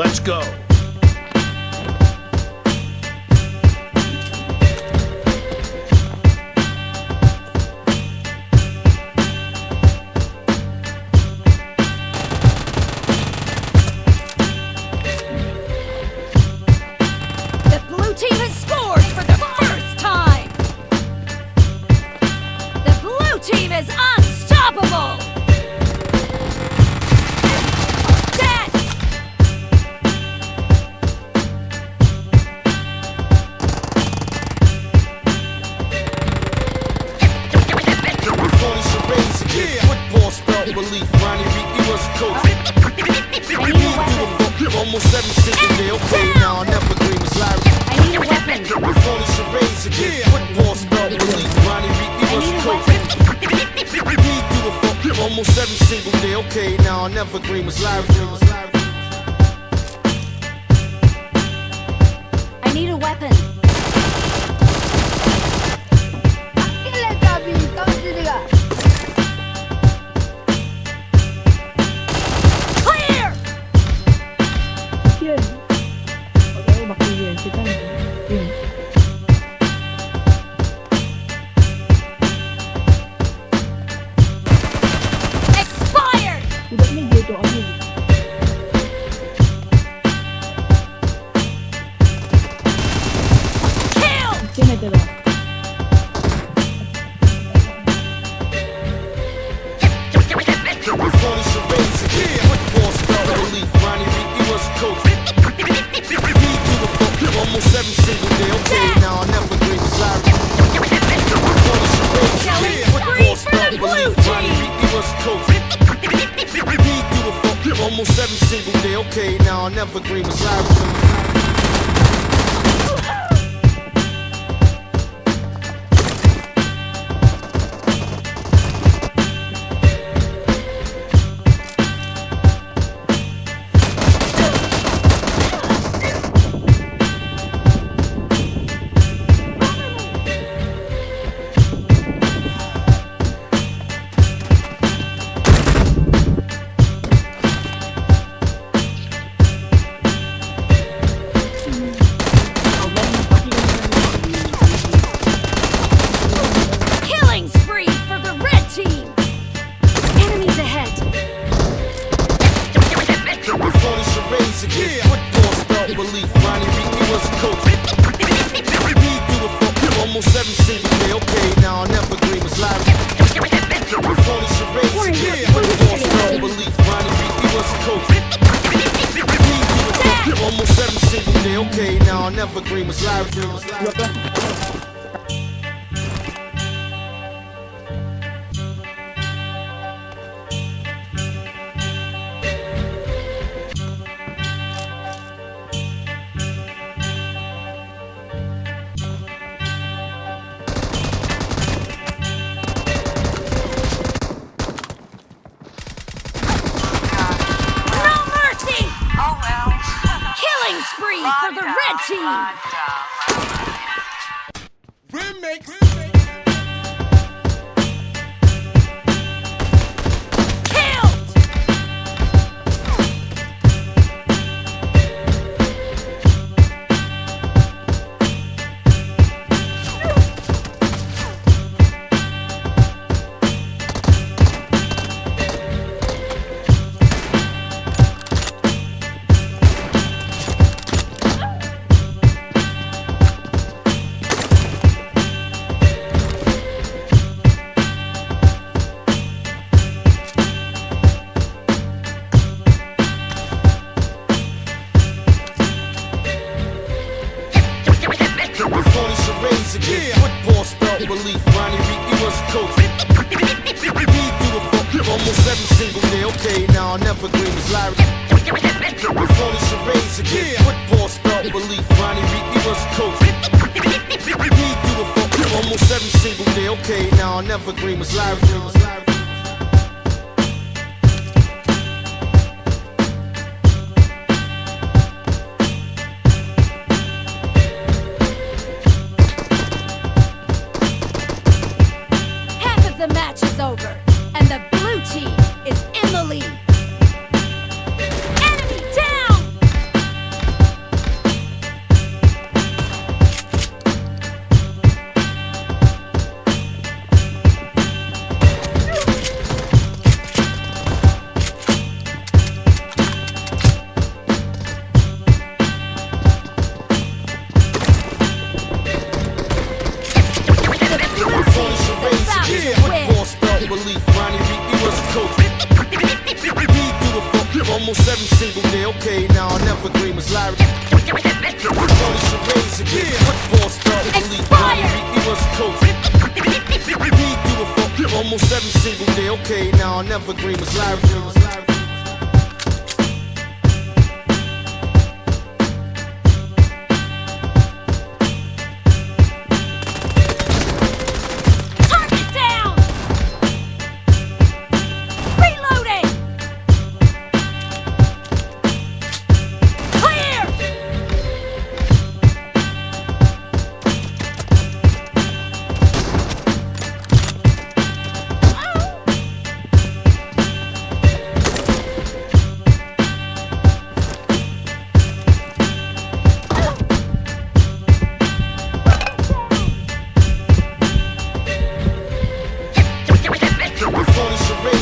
Let's go. Almost every single day. Okay, now I'll never dream with Larry. I need a weapon! Phony charades again. Football. Ronnie Reed, he I was need a a weapon! He fuck almost every single day. Okay, now I'll never with Larry. Almost every single day. Okay, now I'll never agree with Larry. Almost every single day. Okay, now I'll never agree with Larry. Phony charades again. Football spelled belief. Ronnie Reed, he was a coach. He do a fuck almost every single day. Okay, now I'll never agree with Larry. The Football spelled belief. Ronnie Reed, he was a coach. A fuck almost every single day. Okay, now I'll never agree with Larry. Phony charades again. Football spelled belief. Ronnie Reed, he was a coach. He do a fuck almost every single day. Okay, now I'll never dream with Larry. The match is over, almost every single day. Okay, now I'll never dream was Larry. Tony charades again. Football star, believe Ronnie Reed, he was a coach. He do it for almost every single day. Okay, now I'll never agree was Larry.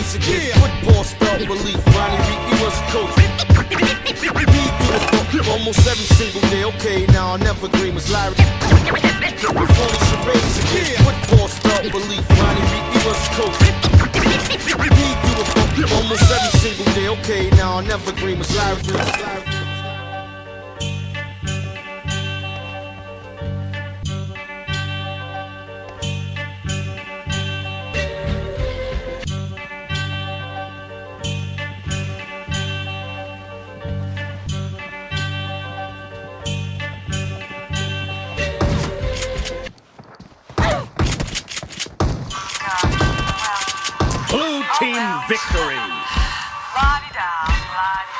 Charades again. Football spelled belief. Ronnie Reed, he was a coach. He do it for almost every single day. Okay, now I'll never dream was Larry. Phony charades again. Football spelled belief. Ronnie Reed, he was a coach. It for almost every single day. Okay, now I'll never agree was Larry. la-di-da, la-di-da.